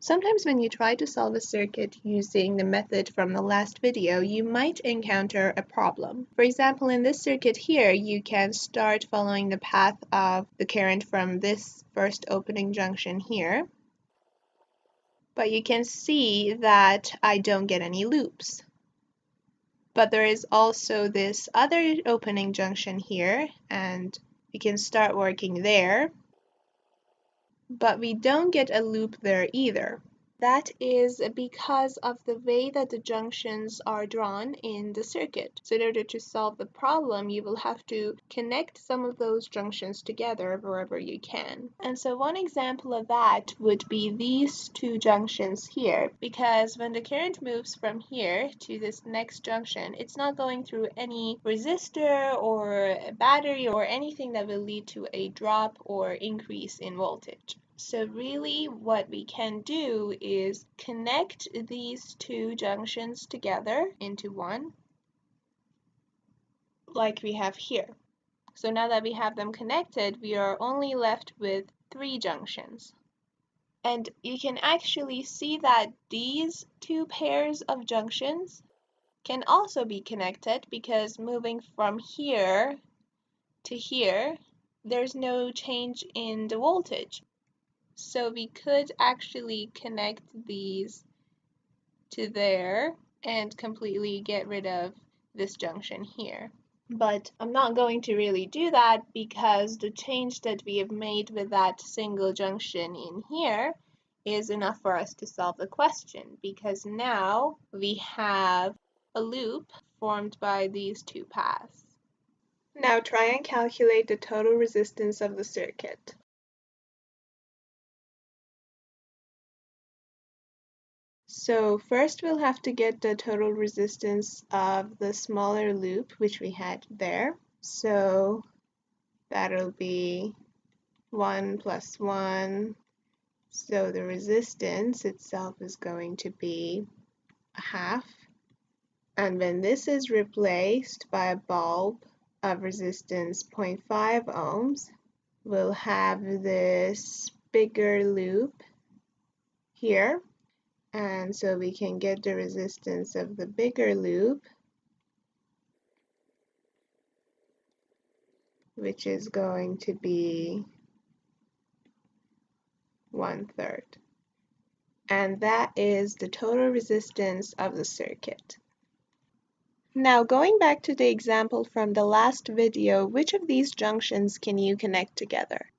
Sometimes when you try to solve a circuit using the method from the last video, you might encounter a problem. For example, in this circuit here, you can start following the path of the current from this first opening junction here. But you can see that I don't get any loops. But there is also this other opening junction here, and we can start working there but we don't get a loop there either. That is because of the way that the junctions are drawn in the circuit. So in order to solve the problem, you will have to connect some of those junctions together wherever you can. And so one example of that would be these two junctions here, because when the current moves from here to this next junction, it's not going through any resistor or battery or anything that will lead to a drop or increase in voltage. So really what we can do is connect these two junctions together into one, like we have here. So now that we have them connected, we are only left with three junctions. And you can actually see that these two pairs of junctions can also be connected because moving from here to here, there's no change in the voltage. So we could actually connect these to there and completely get rid of this junction here. But I'm not going to really do that because the change that we have made with that single junction in here is enough for us to solve the question because now we have a loop formed by these two paths. Now try and calculate the total resistance of the circuit. So first we'll have to get the total resistance of the smaller loop, which we had there. So that'll be 1 plus 1. So the resistance itself is going to be a half. And when this is replaced by a bulb of resistance 0.5 ohms, we'll have this bigger loop here and so we can get the resistance of the bigger loop which is going to be one third and that is the total resistance of the circuit. Now going back to the example from the last video, which of these junctions can you connect together?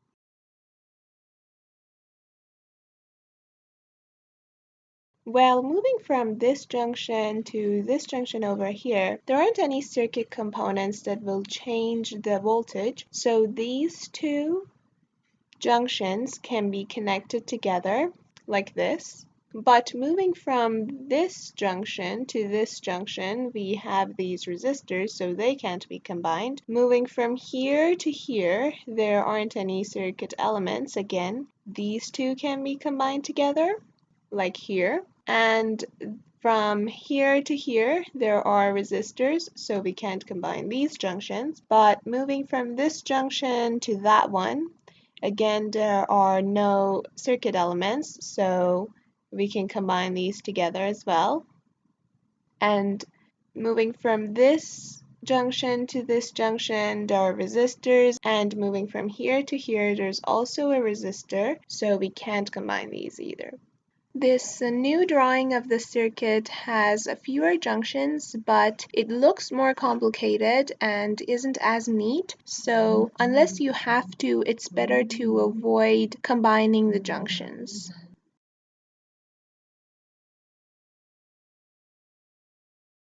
Well, moving from this junction to this junction over here, there aren't any circuit components that will change the voltage. So these two junctions can be connected together like this. But moving from this junction to this junction, we have these resistors, so they can't be combined. Moving from here to here, there aren't any circuit elements. Again, these two can be combined together, like here. And from here to here, there are resistors, so we can't combine these junctions. But moving from this junction to that one, again, there are no circuit elements, so we can combine these together as well. And moving from this junction to this junction, there are resistors, and moving from here to here, there's also a resistor, so we can't combine these either. This new drawing of the circuit has fewer junctions, but it looks more complicated and isn't as neat. So unless you have to, it's better to avoid combining the junctions.